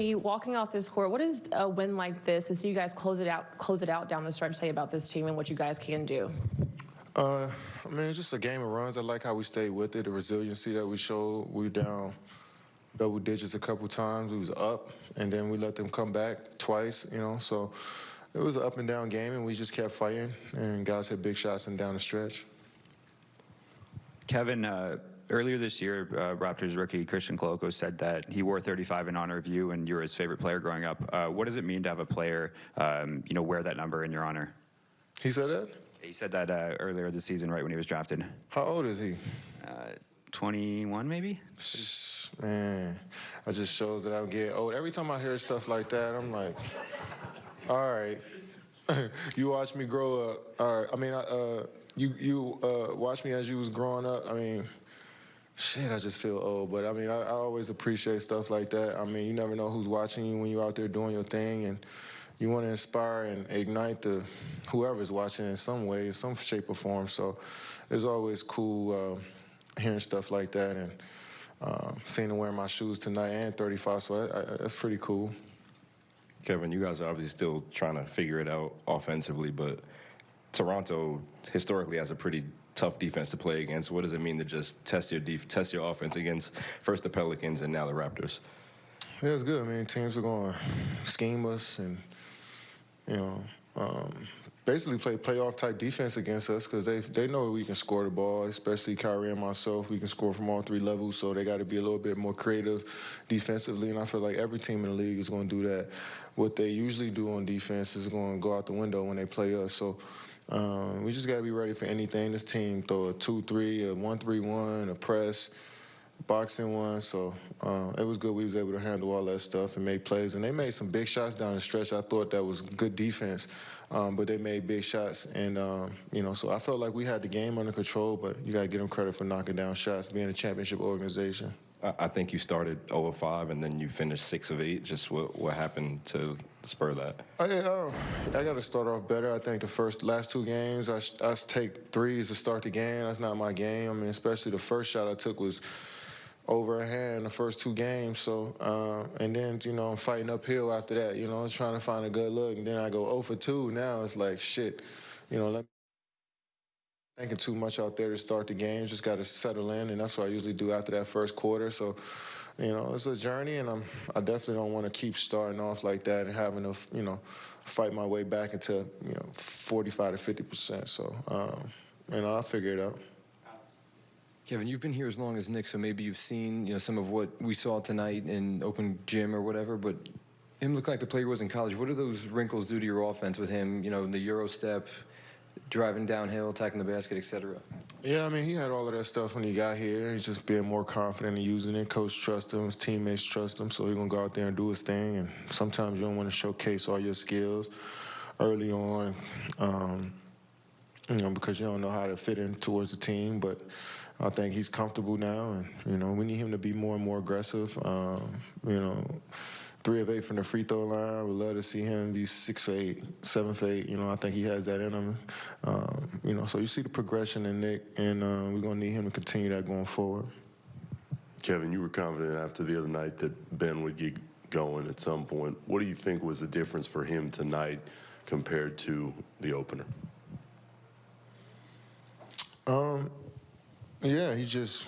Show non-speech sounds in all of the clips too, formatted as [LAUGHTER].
You walking off this court, what does a win like this, to see you guys close it out, close it out down the stretch, say about this team and what you guys can do? Uh, I mean, it's just a game of runs. I like how we stayed with it, the resiliency that we showed. We were down double digits a couple times. We was up, and then we let them come back twice. You know, so it was an up and down game, and we just kept fighting. And guys hit big shots and down the stretch. Kevin, uh, earlier this year, uh, Raptors rookie Christian Koloko said that he wore 35 in honor of you, and you were his favorite player growing up. Uh, what does it mean to have a player, um, you know, wear that number in your honor? He said that. He said that uh, earlier this season, right when he was drafted. How old is he? Uh, 21, maybe. Man, that just shows that I'm getting old. Every time I hear stuff like that, I'm like, all right. [LAUGHS] you watch me grow up. All right. I mean, uh, you you uh, watch me as you was growing up. I mean, shit, I just feel old. But I mean, I, I always appreciate stuff like that. I mean, you never know who's watching you when you're out there doing your thing, and you want to inspire and ignite the whoever's watching in some way, in some shape or form. So it's always cool uh, hearing stuff like that and uh, seeing him wear my shoes tonight and 35. So I, I, that's pretty cool. Kevin, you guys are obviously still trying to figure it out offensively, but Toronto historically has a pretty tough defense to play against. What does it mean to just test your def- test your offense against first the Pelicans and now the Raptors? Yeah, it's good. I mean, teams are going to scheme us and you know, um, basically play playoff type defense against us because they they know we can score the ball, especially Kyrie and myself. We can score from all three levels, so they got to be a little bit more creative defensively. And I feel like every team in the league is going to do that. What they usually do on defense is going to go out the window when they play us. So. Um, we just got to be ready for anything. This team throw a two-three, a one-three-one, a press, boxing one. So uh, it was good. We was able to handle all that stuff and make plays. And they made some big shots down the stretch. I thought that was good defense, um, but they made big shots. And um, you know, so I felt like we had the game under control. But you got to give them credit for knocking down shots, being a championship organization. I think you started 0 of 5 and then you finished 6 of 8. Just what, what happened to spur that? I, I got to start off better. I think the first last two games, I, I take threes to start the game. That's not my game. I mean, especially the first shot I took was over the first two games. So, uh, and then, you know, I'm fighting uphill after that. You know, I was trying to find a good look. And then I go 0 for 2. Now it's like, shit, you know, let me thinking too much out there to start the game. Just got to settle in, and that's what I usually do after that first quarter. So, you know, it's a journey, and I'm I definitely don't want to keep starting off like that and having to, you know, fight my way back into you know 45 to 50 percent. So, um, you know, I'll figure it out. Kevin, you've been here as long as Nick, so maybe you've seen you know some of what we saw tonight in open gym or whatever. But him looked like the player was in college. What do those wrinkles do to your offense with him? You know, in the euro step, driving downhill, attacking the basket, etc. Yeah, I mean, he had all of that stuff when he got here. He's just being more confident and using it. Coach trusts him, his teammates trust him, so he's gonna go out there and do his thing. And sometimes you don't want to showcase all your skills early on, um, you know, because you don't know how to fit in towards the team. But I think he's comfortable now, and you know we need him to be more and more aggressive. Um, you know, three of eight from the free throw line. We'd love to see him be six for eight, seven for eight. You know, I think he has that in him. Um, you know, so you see the progression in Nick, and uh, we're gonna need him to continue that going forward. Kevin, you were confident after the other night that Ben would get going at some point. What do you think was the difference for him tonight compared to the opener? Um, yeah, he just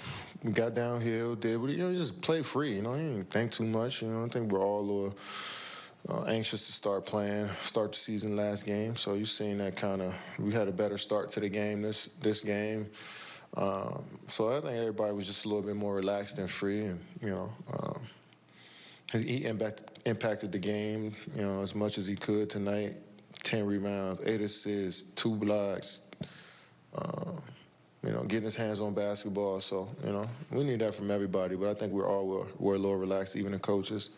got downhill, did what you know, just play free. You know, he didn't think too much. You know, I think we're all a little uh, anxious to start playing, start the season last game. So you're seeing that kind of. We had a better start to the game this this game. Um, so I think everybody was just a little bit more relaxed and free, and you know, um, he impact, impacted the game, you know, as much as he could tonight. Ten rebounds, eight assists, two blocks. Getting his hands on basketball. So, you know, we need that from everybody. But I think we're all we're, we're a little relaxed, even the coaches.